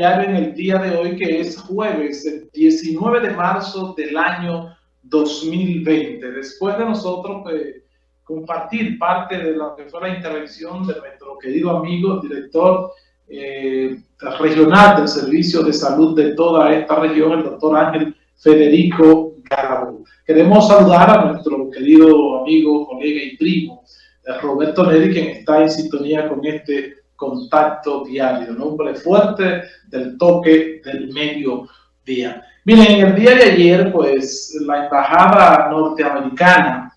en el día de hoy, que es jueves, el 19 de marzo del año 2020. Después de nosotros pues, compartir parte de lo que fue la intervención de nuestro querido amigo, director eh, regional del Servicio de Salud de toda esta región, el doctor Ángel Federico Garabo. Queremos saludar a nuestro querido amigo, colega y primo, eh, Roberto Neri, quien está en sintonía con este contacto diario, un hombre fuerte del toque del medio día. Miren, en el día de ayer, pues, la embajada norteamericana,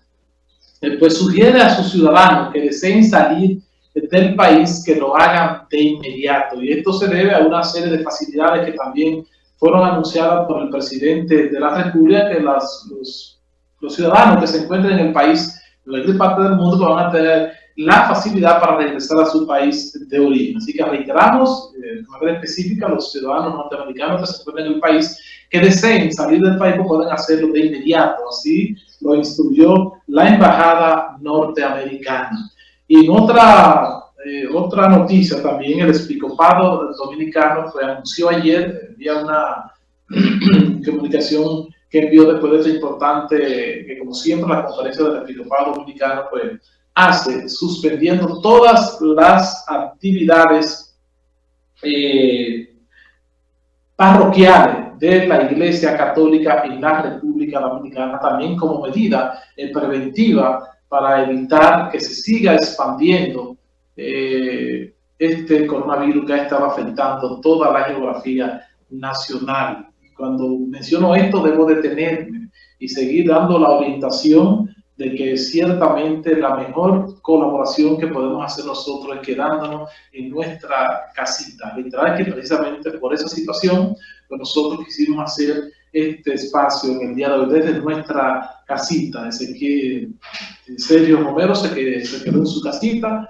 eh, pues, sugiere a sus ciudadanos que deseen salir del país que lo hagan de inmediato. Y esto se debe a una serie de facilidades que también fueron anunciadas por el presidente de la República, que las, los, los ciudadanos que se encuentren en el país, en cualquier parte del mundo, van a tener la facilidad para regresar a su país de origen. Así que reiteramos eh, de manera específica a los ciudadanos norteamericanos que se encuentran en el país que deseen salir del país pueden hacerlo de inmediato. Así lo instruyó la embajada norteamericana. Y en otra, eh, otra noticia también, el episcopado dominicano anunció ayer, vía una comunicación que envió después de esta importante, que como siempre la conferencia del episcopado dominicano pues hace suspendiendo todas las actividades eh, parroquiales de la Iglesia Católica en la República Dominicana, también como medida eh, preventiva para evitar que se siga expandiendo eh, este coronavirus que ha estado afectando toda la geografía nacional. Cuando menciono esto, debo detenerme y seguir dando la orientación de que ciertamente la mejor colaboración que podemos hacer nosotros es quedándonos en nuestra casita. Literal que precisamente por esa situación nosotros quisimos hacer este espacio en el día de hoy desde nuestra casita. Desde que Sergio Romero se quedó, en su casita.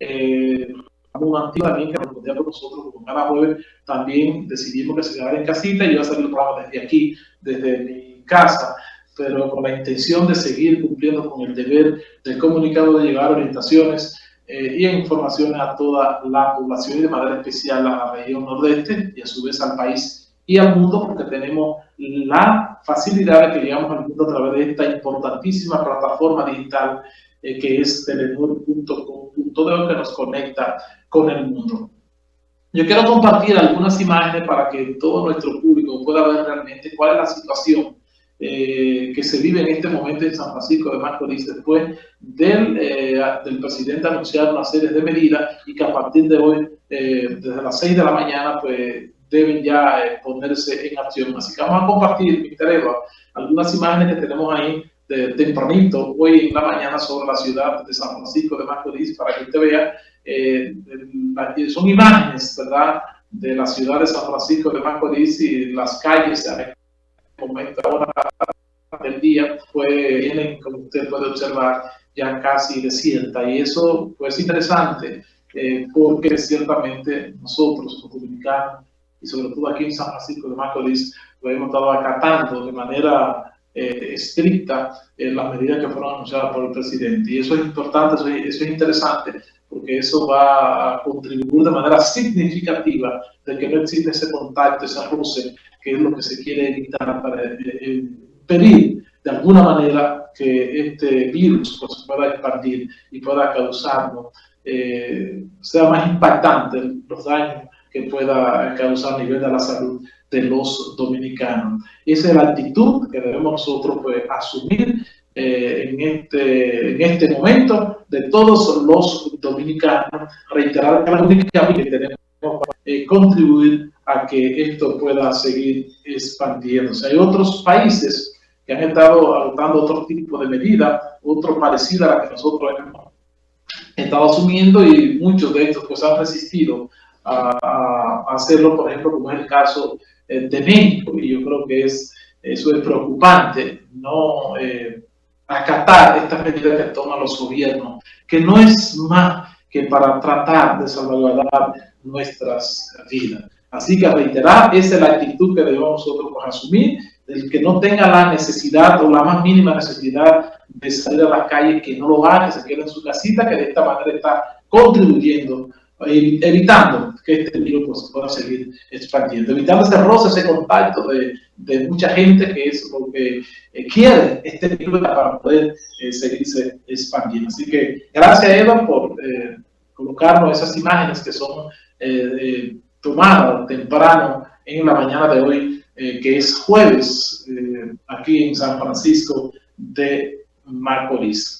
Eh, un antiguo también que respondía con nosotros como cada jueves también decidimos que se quedara en casita y yo a hacer el programa desde aquí, desde mi casa pero con la intención de seguir cumpliendo con el deber del comunicado de llevar orientaciones eh, y informaciones a toda la población y de manera especial a la región nordeste y a su vez al país y al mundo porque tenemos la facilidad de que llegamos al mundo a través de esta importantísima plataforma digital eh, que es telenor.com.de que nos conecta con el mundo. Yo quiero compartir algunas imágenes para que todo nuestro público pueda ver realmente cuál es la situación eh, que se vive en este momento en San Francisco de Macorís después del, eh, del presidente anunciar una serie de medidas y que a partir de hoy, eh, desde las 6 de la mañana, pues deben ya ponerse en acción. Así que vamos a compartir, mi algunas imágenes que tenemos ahí de tempranito, hoy en la mañana, sobre la ciudad de San Francisco de Macorís, para que usted vea, son imágenes, ¿verdad?, de la ciudad de San Francisco de Macorís y las calles momento ahora del día, pues vienen, como usted puede observar, ya casi desierta. Y eso pues interesante, eh, porque ciertamente nosotros, los dominicanos, y sobre todo aquí en San Francisco de Macorís, lo hemos estado acatando de manera eh, estricta eh, las medidas que fueron anunciadas por el presidente. Y eso es importante, eso es, eso es interesante, porque eso va a contribuir de manera significativa de que no existe ese contacto, ese roce que es lo que se quiere evitar para impedir de alguna manera que este virus pues, pueda expandir y pueda causarnos, eh, sea más impactante los daños que pueda causar a nivel de la salud de los dominicanos. Esa es la actitud que debemos nosotros pues, asumir eh, en, este, en este momento de todos los dominicanos, reiterar que la única que tenemos eh, contribuir a que esto pueda seguir expandiéndose. Hay otros países que han estado adoptando otro tipo de medida, otro parecido a la que nosotros hemos estado asumiendo y muchos de estos pues han resistido a, hacerlo, por ejemplo, como es el caso eh, de México, y yo creo que es, eso es preocupante, no eh, acatar estas medidas que toman los gobiernos, que no es más que para tratar de salvaguardar nuestras vidas. Así que reiterar, esa es la actitud que debemos nosotros asumir, el que no tenga la necesidad o la más mínima necesidad de salir a la calle, que no lo haga, que se quede en su casita, que de esta manera está contribuyendo evitando que este virus pues, pueda seguir expandiendo, evitando ese roce, ese contacto de, de mucha gente que es lo que eh, quiere este virus para poder eh, seguirse expandiendo. Así que gracias Eva por eh, colocarnos esas imágenes que son tomadas temprano en la mañana de hoy, que es jueves aquí en San Francisco de Macorís.